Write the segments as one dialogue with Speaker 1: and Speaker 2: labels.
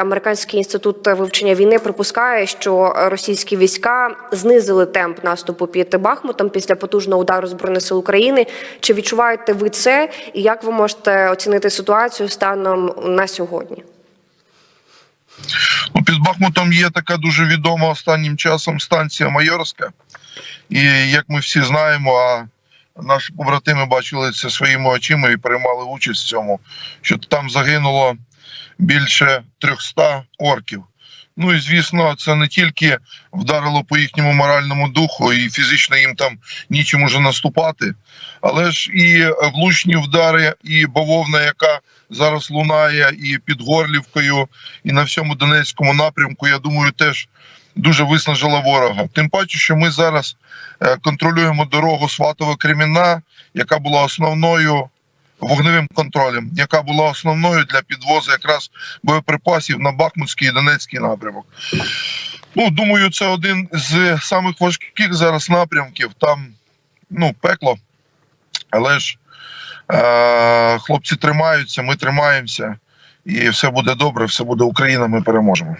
Speaker 1: Американський інститут вивчення війни припускає, що російські війська знизили темп наступу під Бахмутом після потужного удару збройних сил України. Чи відчуваєте ви це? І як ви можете оцінити ситуацію станом на сьогодні?
Speaker 2: Ну, під Бахмутом є така дуже відома останнім часом станція Майорська. І як ми всі знаємо, а наші побратими бачили це своїми очима і приймали участь в цьому, що там загинуло більше 300 орків. Ну і звісно, це не тільки вдарило по їхньому моральному духу, і фізично їм там нічим уже наступати, але ж і влучні вдари, і бавовна, яка зараз лунає, і під Горлівкою, і на всьому Донецькому напрямку, я думаю, теж дуже виснажила ворога. Тим паче, що ми зараз е, контролюємо дорогу сватово кремінна яка була основною вогневим контролем, яка була основною для підвозу якраз боєприпасів на Бахмутський і Донецький напрямок. Ну, думаю, це один з самих важких зараз напрямків. Там ну, пекло, але ж е- хлопці тримаються, ми тримаємося, і все буде добре, все буде Україна. Ми переможемо.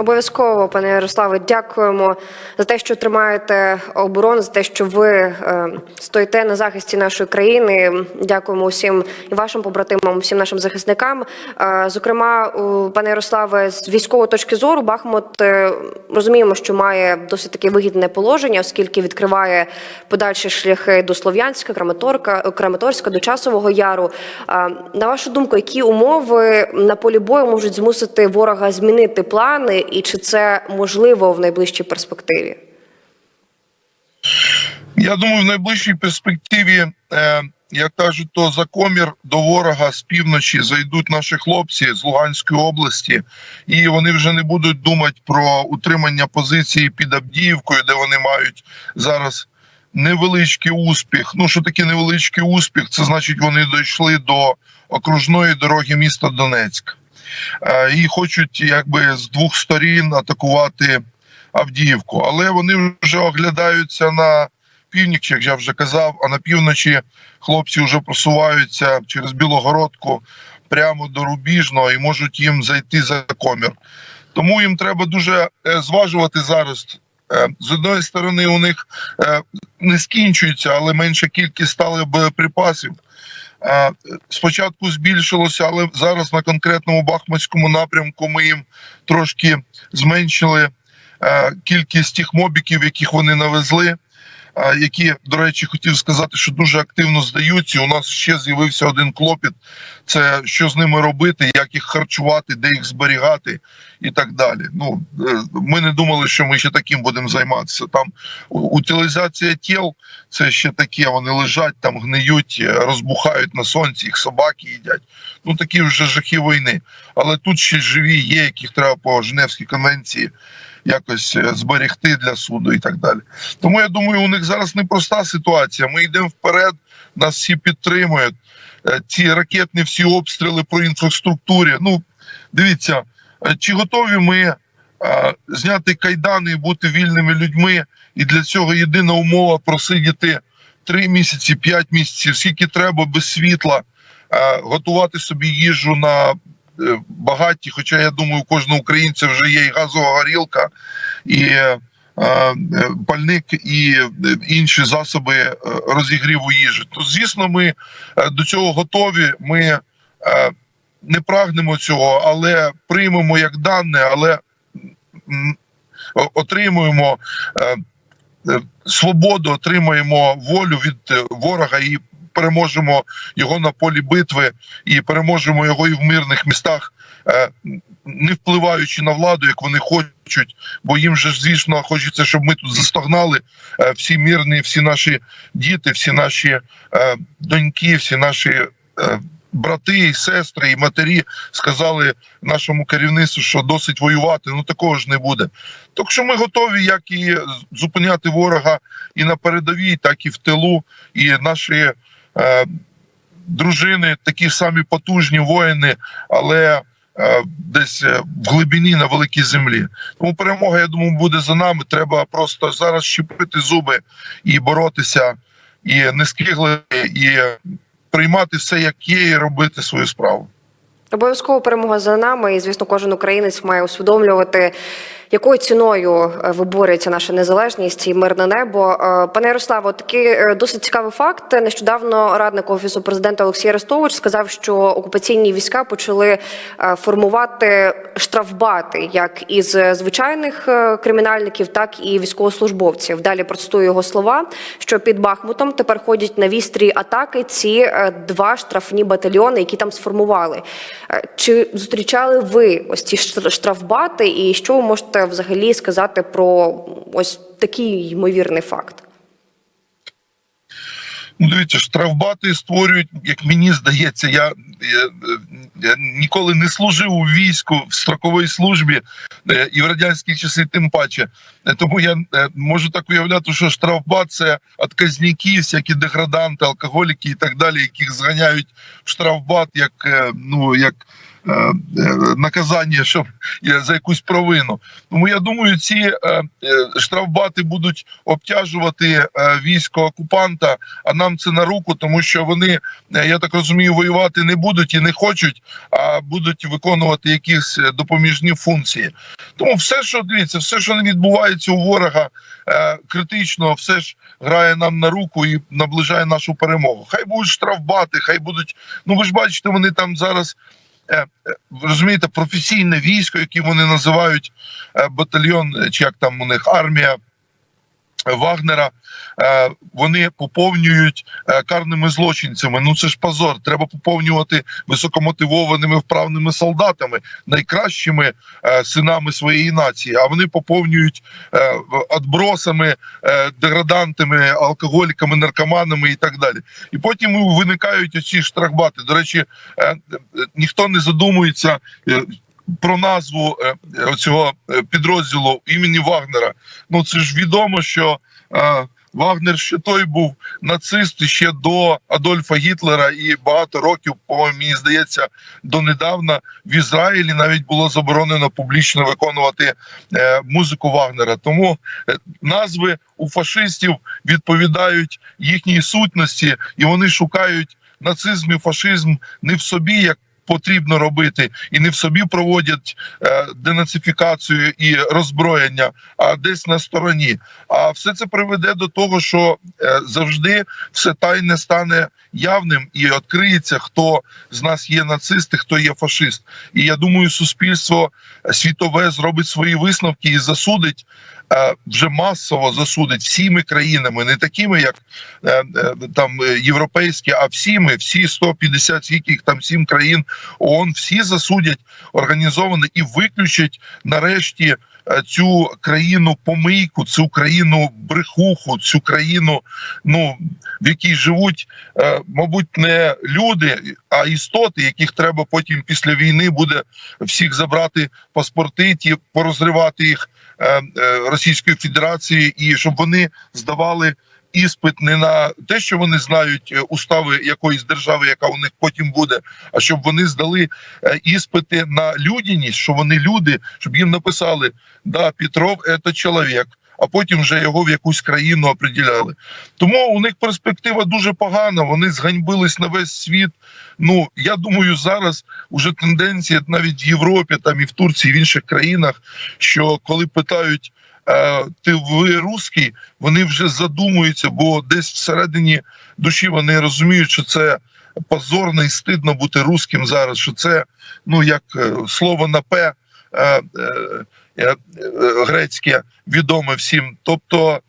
Speaker 1: Обов'язково, пане Ярославе, дякуємо за те, що тримаєте оборону, за те, що ви е, стоїте на захисті нашої країни. Дякуємо усім і вашим побратимам, всім нашим захисникам. Е, зокрема, пане Ярославе, з військової точки зору, Бахмут е, розуміємо, що має досить таки вигідне положення, оскільки відкриває подальші шляхи до Слов'янська, Краматорка, Краматорська, до Часового Яру. На вашу думку, які умови на полі бою можуть змусити ворога змінити плани? І чи це можливо в найближчій перспективі?
Speaker 2: Я думаю, в найближчій перспективі, е, як кажуть, то за комір до ворога з півночі зайдуть наші хлопці з Луганської області, і вони вже не будуть думати про утримання позиції під Авдіївкою, де вони мають зараз невеличкий успіх. Ну що таке невеличкий успіх? Це значить, вони дійшли до окружної дороги міста Донецьк. Е, і хочуть якби з двох сторін атакувати Авдіївку. Але вони вже оглядаються на північ, як я вже казав. А на півночі хлопці вже просуваються через Білогородку прямо до Рубіжного і можуть їм зайти за комір. Тому їм треба дуже е, зважувати зараз. Е, з одної сторони, у них не скінчується, але менша кількість стали боєприпасів. Спочатку збільшилося, але зараз на конкретному Бахмутському напрямку ми їм трошки зменшили кількість тих мобіків, яких вони навезли. Які, до речі, хотів сказати, що дуже активно здаються. У нас ще з'явився один клопіт: це що з ними робити, як їх харчувати, де їх зберігати і так далі. Ну е, ми не думали, що ми ще таким будемо займатися. Там утилізація тіл це ще таке. Вони лежать там, гниють, розбухають на сонці, їх собаки їдять. Ну такі вже жахи війни. Але тут ще живі є, яких треба по Женевській конвенції якось е, зберегти для суду і так далі. Тому я думаю, у них зараз непроста ситуація. Ми йдемо вперед, нас всі підтримують. Е, ці ракетні всі обстріли по інфраструктурі. Ну дивіться, е, чи готові ми зняти кайдани і бути вільними людьми? І для цього єдина умова просидіти три місяці, п'ять місяців, скільки треба без світла, готувати собі їжу на багаті. Хоча я думаю, у кожного українця вже є і газова горілка, і е, е, пальник, і інші засоби розігріву їжі. То звісно, ми до цього готові. Ми не прагнемо цього, але приймемо як дане, але отримуємо. Свободу отримаємо волю від ворога і переможемо його на полі битви і переможемо його і в мирних містах, е, не впливаючи на владу, як вони хочуть. Бо їм же звісно хочеться, щоб ми тут застогнали е, всі мирні, всі наші діти, всі наші е, доньки, всі наші. Брати, і сестри і матері сказали нашому керівництву, що досить воювати. Ну такого ж не буде. Так що ми готові, як і зупиняти ворога і на передовій, так і в тилу. І наші дружини, такі самі потужні воїни, але е, десь е, в глибині на великій землі. Тому перемога, я думаю, буде за нами. Треба просто зараз щепити зуби і боротися, і не скигли, і приймати все, як є, і робити свою справу.
Speaker 1: Обов'язково перемога за нами, і звісно, кожен українець має усвідомлювати, якою ціною е, виборюється наша незалежність і мирне небо. Е, Пане Ярославо, такий е, досить цікавий факт. Нещодавно радник офісу президента Олексій Арестович сказав, що окупаційні війська почали формувати штрафбати як із звичайних кримінальників, так і військовослужбовців. Далі процитую його слова, що під Бахмутом тепер ходять на вістрі атаки ці два штрафні батальйони, які там сформували. Чи зустрічали ви ось ці штрафбати, і що ви можете взагалі сказати про ось такий ймовірний факт?
Speaker 2: Ну, дивіться, штрафбати створюють, як мені здається, я, я, я ніколи не служив у війську в строковій службі е, і в радянські часи, тим паче. Е, Тому я е, можу так уявляти, що штрафбат це отказники, всякі деграданти, алкоголіки і так далі, яких зганяють в штрафбат як ну як. Е, е, Наказання, щоб е, за якусь провину. Тому я думаю, ці штрафбати будуть обтяжувати військо окупанта, а нам це на руку, тому що вони, я так розумію, воювати не будуть і не хочуть, а будуть виконувати якісь допоміжні функції. Тому все, що дивіться, все, що не відбувається у ворога, критично, все ж грає нам на руку і наближає нашу перемогу. Хай будуть штрафбати, хай будуть. Ну ви ж бачите, вони там зараз. Е, Розумієте, професійне військо, яке вони називають е, батальйон, е, чи як там у них армія Вагнера, е, вони поповнюють е, карними злочинцями. Ну це ж позор. Треба поповнювати високомотивованими вправними солдатами, найкращими е, синами своєї нації. А вони поповнюють отбросами, деградантами, алкоголіками, наркоманами і так далі. І потім виникають оці штрахбати. До речі, ніхто не задумується. Е, Про назву е, цього підрозділу імені Вагнера. Ну це ж відомо, що е, Вагнер ще той був нацист ще до Адольфа Гітлера, і багато років, по мені здається, донедавна в Ізраїлі навіть було заборонено публічно виконувати е, музику Вагнера. Тому е, назви у фашистів відповідають їхній сутності, і вони шукають нацизм і фашизм не в собі як. Потрібно робити і не в собі проводять е, денацифікацію і роззброєння, а десь на стороні. А все це приведе до того, що е, завжди все тайне стане явним і відкриється, хто з нас є нацисти, хто є фашист. І я думаю, суспільство світове зробить свої висновки і засудить. Е, Вже масово засудить всіми країнами, не такими, як е, е, там європейські, а всіми, всі 150, скільки їх там сім країн ООН, всі засудять організовано і виключать нарешті цю країну помийку, цю країну брехуху, цю країну, ну в якій живуть, е, мабуть, не люди, а істоти, яких треба потім після війни буде всіх забрати паспорти, ті порозривати їх е, е, Російської Федерації, і щоб вони здавали. Іспит не на те, що вони знають е, устави якоїсь держави, яка у них потім буде, а щоб вони здали е, іспити на людяність, що вони люди, щоб їм написали да, Петров це чоловік, а потім вже його в якусь країну определяли. Тому у них перспектива дуже погана. Вони зганьбились на весь світ. Ну я думаю, зараз уже тенденція навіть в Європі, там і в Турції, і в інших країнах, що коли питають. Е, Ти ви русський, вони вже задумуються, бо десь всередині душі вони розуміють, що це позорно і стидно бути русським зараз. Що це ну як е, слово на П е, грецьке відоме всім. Тобто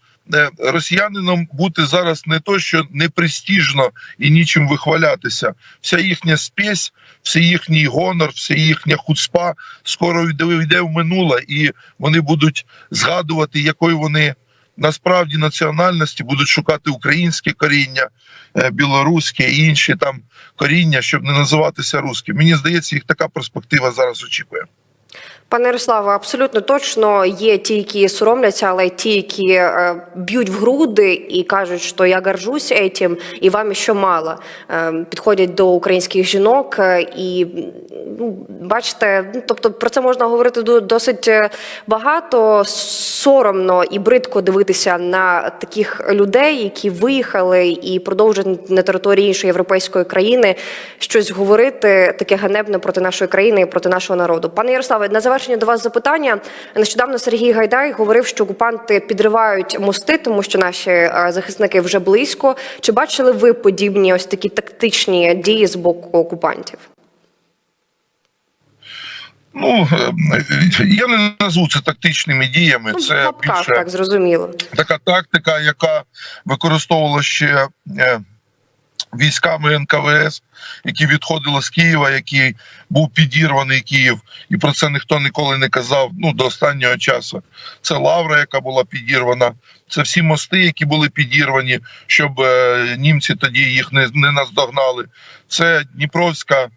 Speaker 2: росіянином бути зараз не то, що не престижно і нічим вихвалятися. Вся їхня спесь, все їхній гонор, все їхня хуцпа скоро йде, в минуле, і вони будуть згадувати, якою вони. Насправді національності будуть шукати українське коріння, е, білоруське і інші там коріння, щоб не називатися русським. Мені здається, їх така перспектива зараз очікує.
Speaker 1: Пане Ярославе, абсолютно точно є ті, які соромляться, але ті, які е, б'ють в груди і кажуть, що я горжусь этим, і вам ще мало. Е, підходять до українських жінок е, і ну, бачите, ну, тобто про це можна говорити до- досить е, багато. Соромно і бридко дивитися на таких людей, які виїхали і продовжують на території іншої європейської країни щось говорити таке ганебне проти нашої країни і проти нашого народу. Пане Ярославе, на завершення до вас запитання. Нещодавно Сергій Гайдай говорив, що окупанти підривають мости, тому що наші е, захисники вже близько. Чи бачили ви подібні ось такі тактичні дії з боку окупантів?
Speaker 2: Ну е, я не назву це тактичними діями.
Speaker 1: Ну,
Speaker 2: Це більше
Speaker 1: так зрозуміло.
Speaker 2: така тактика, яка використовувала ще е, військами НКВС, які відходили з Києва, який був підірваний Київ, і про це ніхто ніколи не казав. Ну до останнього часу. Це Лавра, яка була підірвана. Це всі мости, які були підірвані, щоб е, німці тоді їх не, не наздогнали. Це Дніпровська.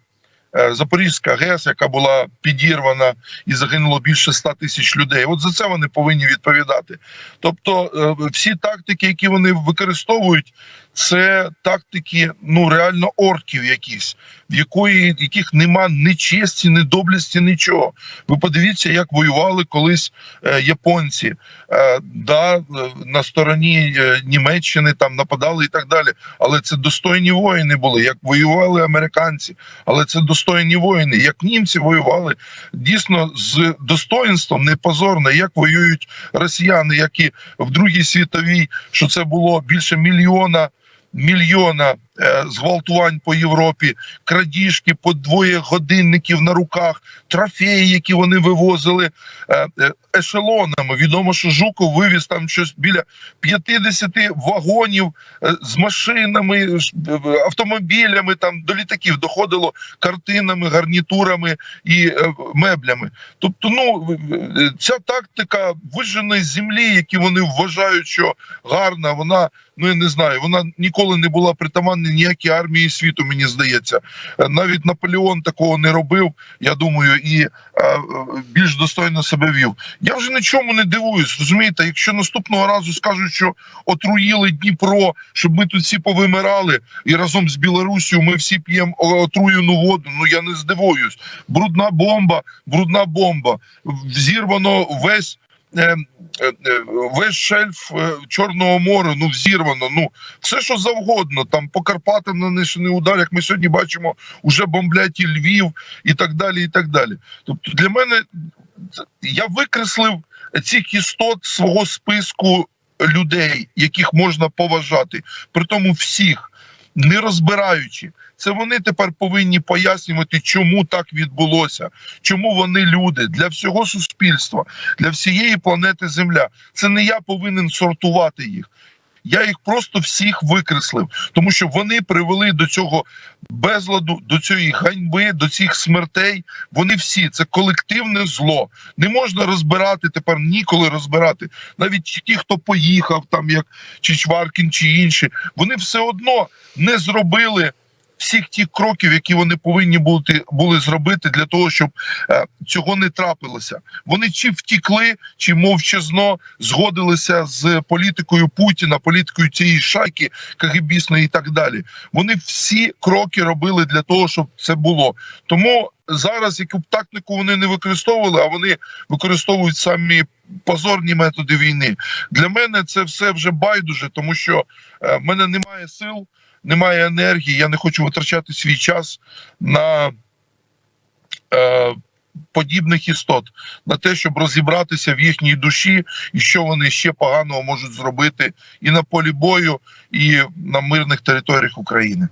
Speaker 2: е, Запорізька ГЕС, яка була підірвана і загинуло більше 100 тисяч людей. От за це вони повинні відповідати. Тобто, е, всі тактики, які вони використовують, це тактики ну реально орків, якісь, в якої яких нема ні честі, ні доблесті, нічого. Ви подивіться, як воювали колись е, японці. Е, да, е, на стороні е, Німеччини там нападали і так далі. Але це достойні воїни були, як воювали американці. Але це достойні воїни. Як німці воювали дійсно з достоїнством, не позорно, як воюють росіяни, як і в Другій світовій, що це було більше мільйона. Мільйона зґвалтувань по Європі, крадіжки по двоє годинників на руках, трофеї, які вони вивозили е, е, ешелонами. Відомо, що Жуков вивіз там щось біля 50 вагонів е, з машинами, е, автомобілями, там до літаків доходило картинами, гарнітурами і е, меблями. Тобто, ну е, ця тактика виженої землі, які вони вважають, що гарна, вона ну я не знаю, вона ніколи не була притаманна ніякій армії світу. Мені здається, Е, навіть Наполеон такого не робив. Я думаю, і е, е, більш достойно себе вів. Я вже нічому не дивуюсь. Розумієте, якщо наступного разу скажуть, що отруїли Дніпро, щоб ми тут всі повимирали, і разом з Білорусію ми всі п'ємо отруєну воду. Ну я не здивуюсь. Брудна бомба, брудна бомба. Взірвано весь. Е, е, Весь шельф е, Чорного моря, ну взірвано. Ну все, що завгодно. Там по Карпатам нанесений удар, як ми сьогодні бачимо, уже бомблять і Львів і так далі. І так далі. Тобто, для мене я викреслив цих істот свого списку людей, яких можна поважати, при тому всіх, не розбираючи. Це вони тепер повинні пояснювати, чому так відбулося, чому вони люди для всього суспільства, для всієї планети Земля. Це не я повинен сортувати їх. Я їх просто всіх викреслив, тому що вони привели до цього безладу, до цієї ганьби, до цих смертей. Вони всі це колективне зло. Не можна розбирати тепер ніколи розбирати. Навіть ті, хто поїхав, там як Чичваркін чи інші, вони все одно не зробили. Всіх тих кроків, які вони повинні бути були зробити для того, щоб е, цього не трапилося. Вони чи втікли, чи мовчазно згодилися з політикою Путіна, політикою цієї шайки КГБісної і так далі. Вони всі кроки робили для того, щоб це було. Тому зараз, яку б тактику вони не використовували, а вони використовують самі позорні методи війни. Для мене це все вже байдуже, тому що е, мене немає сил, немає енергії. Я не хочу витрачати свій час на. Е, Подібних істот на те, щоб розібратися в їхній душі, і що вони ще поганого можуть зробити і на полі бою, і на мирних територіях України.